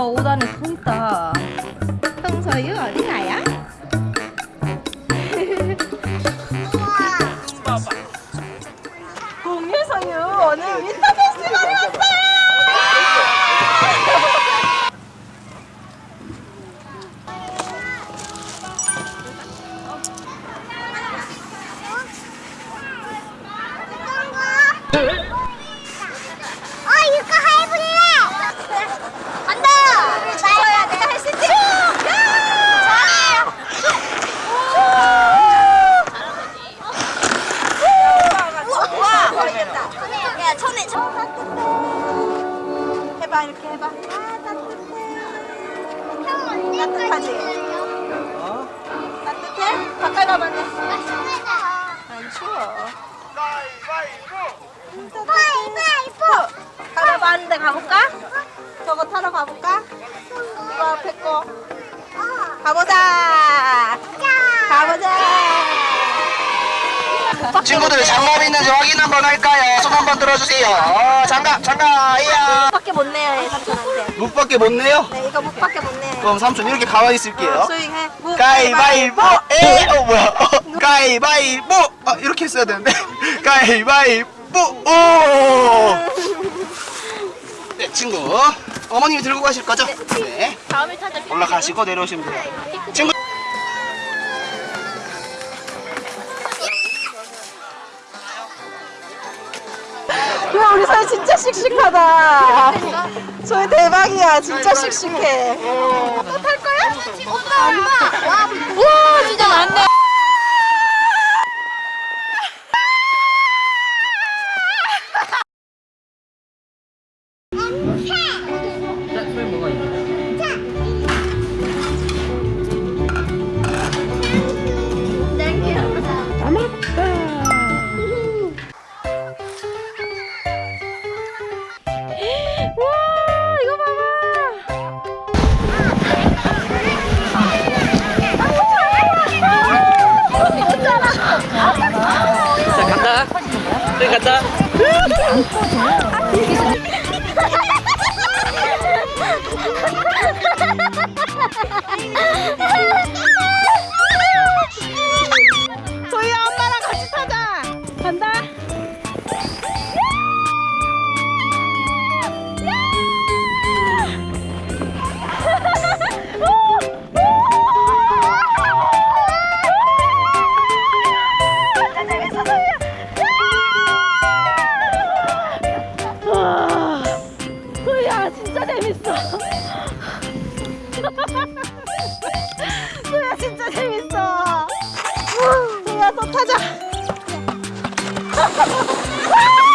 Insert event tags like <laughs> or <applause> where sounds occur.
오빠 옷 안에 서 있다. 홍서유 어디 가요? 공유성유 오늘 윈터 페스티벌에 왔어요. 어 <laughs> 이거 해볼래 간다 나야 내가 할 수 있지 와 모르겠다 야 천에 해봐 이렇게 해봐. 아 따뜻해 따뜻하지 따뜻해? 가까이 가면 돼. 아안 추워. 가위바위보 타러 가는데 가볼까? 저거 타러 가볼까? 이거 앞에 거. 가보자. 가보자. 친구들 장갑 있는지 확인 한번 할까요? 손 한번 들어주세요. 어, 장갑, 장갑, 이야. 밖에 못 내요, 얘 삼촌한테. 묵밖에 못 내요? 네, 이거 목밖에 못 내. 그럼 삼촌 이렇게 가만히 있을게요. 어, 수익해. 무, 가위바위보! 에! 어, 뭐야? 어, 가위바위보! 아, 이렇게 했어야 되는데. <laughs> 가위바위보! 오! 네, 친구. 어머님이 들고 가실 거죠? 네. 다음에 찾아. 올라가시고 내려오시면 돼요. 친구. 사이 진짜 씩씩하다. 저희 대박이야. 진짜 씩씩해. 또 탈 거야? 엄마 우와, 진짜 많네. 와, 저 소희야 진짜 재밌어. 소희야 또 타자. <laughs>